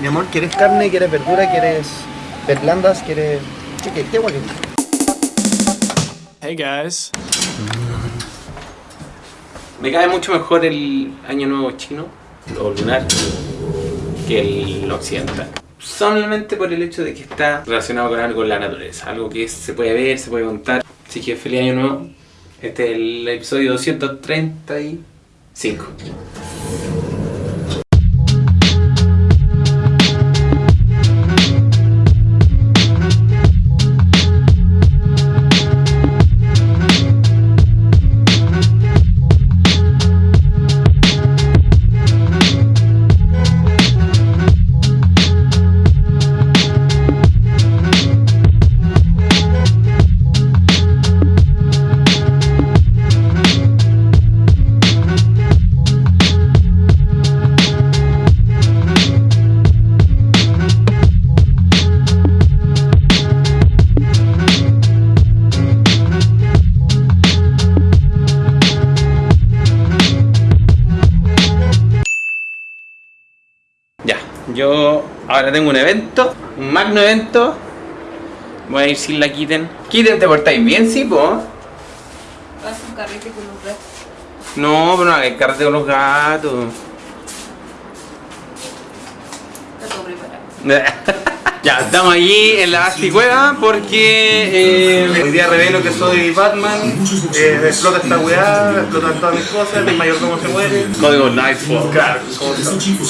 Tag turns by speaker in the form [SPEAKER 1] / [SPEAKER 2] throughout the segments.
[SPEAKER 1] Mi amor, ¿quieres carne? ¿Quieres verdura? ¿Quieres blandas? ¿Quieres...? ¿Qué, qué, qué guay?
[SPEAKER 2] Hey guys.
[SPEAKER 3] Me cae mucho mejor el año nuevo chino, o lunar, que el occidental. Solamente por el hecho de que está relacionado con algo en la naturaleza, algo que se puede ver, se puede contar. Así que feliz año nuevo. Este es el episodio 235. Ya, yo ahora tengo un evento, un magno evento. Voy a ir sin la Kitten. Kitten, ¿te portáis bien, sí, po?
[SPEAKER 4] Haz un carrete con los gatos.
[SPEAKER 3] No, pero no hagas carrete con los gatos.
[SPEAKER 4] Está todo preparado.
[SPEAKER 3] ya, estamos allí en la Cueva porque eh, hoy día revelo que soy Batman, eh, explota esta weá, explotan todas mis cosas, el mayordomo se muere. Código Nightfall. Claro.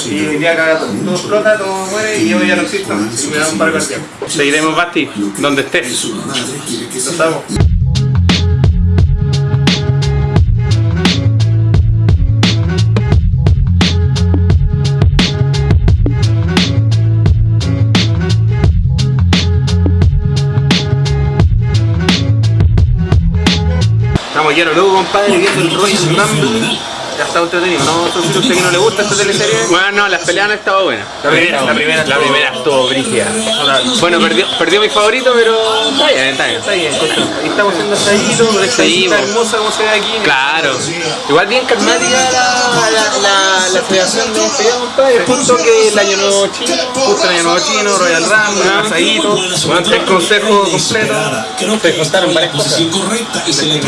[SPEAKER 3] Y hoy día caga todo, todo explota, todo muere y yo ya no existo. Y me da un paro cardíaco. Seguiremos Basti, donde estés. Sabemos. Estamos llenos luego, compadre, viendo el Royal Rumble. Ya está entretenido, ¿no? Entonces, ¿usted que no le gusta esta teleserie? Bueno, no, las peleas han estado buenas. La primera, la primera, la primera estuvo brígida. Bueno, perdió, perdió mi favorito, pero está bien, está bien. Está bien, y estamos haciendo asaditos con esta visita hermosa como se ve aquí. Claro. Igual bien calmática la, la, la, la celebración de este compadre. Justo que el año nuevo chino, justo el año nuevo chino, Royal Rumble, asadito, bueno, el consejo completo. Se contaron varias cosas.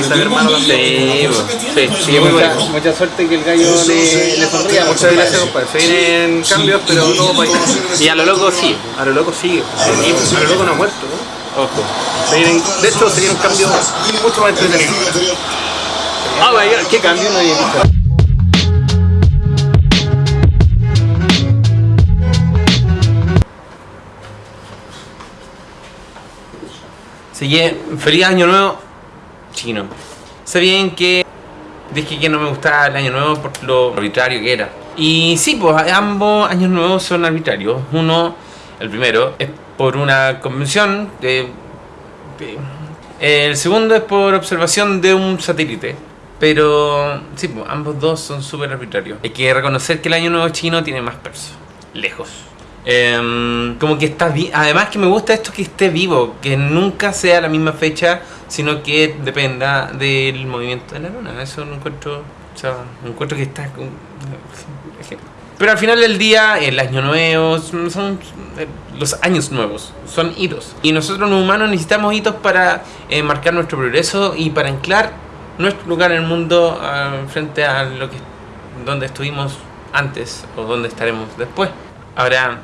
[SPEAKER 3] Saber hermano Sí, sí, sí, muy buena.
[SPEAKER 1] Mucha suerte que el gallo le, le sonría.
[SPEAKER 3] Muchas gracias, compadre. Se vienen cambios, pero todo allá. Y a lo loco sí, a lo loco sigue. A lo loco no ha muerto, ¿no? Ojo. Se vienen, de hecho, se vienen cambios mucho más entretenidos. Ah, vaya, ¿qué cambio no hay visto? Así que, feliz año nuevo chino. Sé bien que dije que no me gustaba el año nuevo por lo arbitrario que era. Y sí, pues ambos años nuevos son arbitrarios. Uno, el primero, es por una convención. De, de- el segundo es por observación de un satélite. Pero sí, pues ambos dos son súper arbitrarios. Hay que reconocer que el año nuevo chino tiene más perso. Lejos. Em, como que está Además que me gusta esto que esté vivo, que nunca sea la misma fecha, sino que dependa del movimiento de la luna. Eso lo encuentro. O sea, encuentro que está. Pero al final del día, el año nuevo, son eh, los años nuevos, son hitos. Y nosotros los humanos necesitamos hitos para eh, marcar nuestro progreso y para anclar nuestro lugar en el mundo ah, frente a lo que donde estuvimos antes o donde estaremos después. Ahora,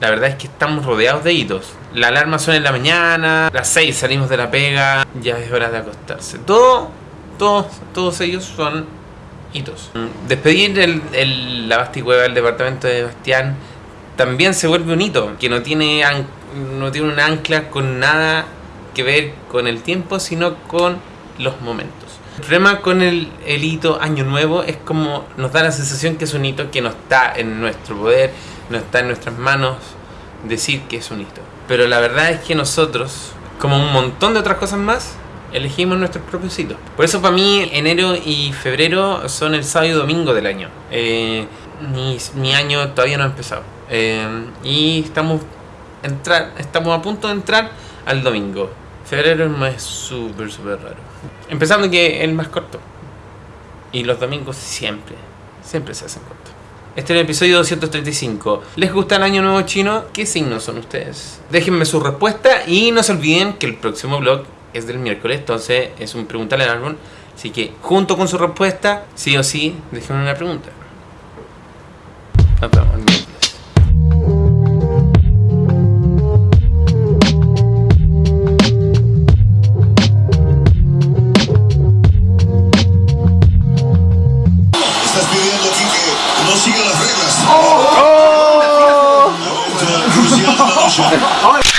[SPEAKER 3] la verdad es que estamos rodeados de hitos. La alarma suena en la mañana, las 6 salimos de la pega, ya es hora de acostarse. Todo, todos, todos ellos son hitos. Mm, Despedir el, el- la Basticueva del departamento de Bastián también se vuelve un hito, que no tiene, no tiene un ancla con nada que ver con el tiempo, sino con los momentos. El problema con el hito Año Nuevo es como nos da la sensación que es un hito que no está en nuestro poder, no está en nuestras manos decir que es un hito. Pero la verdad es que nosotros, como un montón de otras cosas más, elegimos nuestros propios hitos. Por eso para mí enero y febrero son el sábado y domingo del año. Eh, mi, mi año todavía no ha empezado. Eh, y estamos, entrar, estamos a punto de entrar al domingo. Febrero es mes súper, súper raro. Empezando que el más corto. Y los domingos siempre, siempre se hacen cortos. Este es el episodio 235. ¿Les gusta el año nuevo chino? ¿Qué signos son ustedes? Déjenme su respuesta y no se olviden que el próximo vlog es del miércoles, entonces es un preguntarle al árbol. Así que junto con su respuesta, sí o sí, déjenme una pregunta. Nos.
[SPEAKER 2] Estás pidiendo aquí que no siga las reglas.
[SPEAKER 1] ¡Oh!
[SPEAKER 2] La vuelta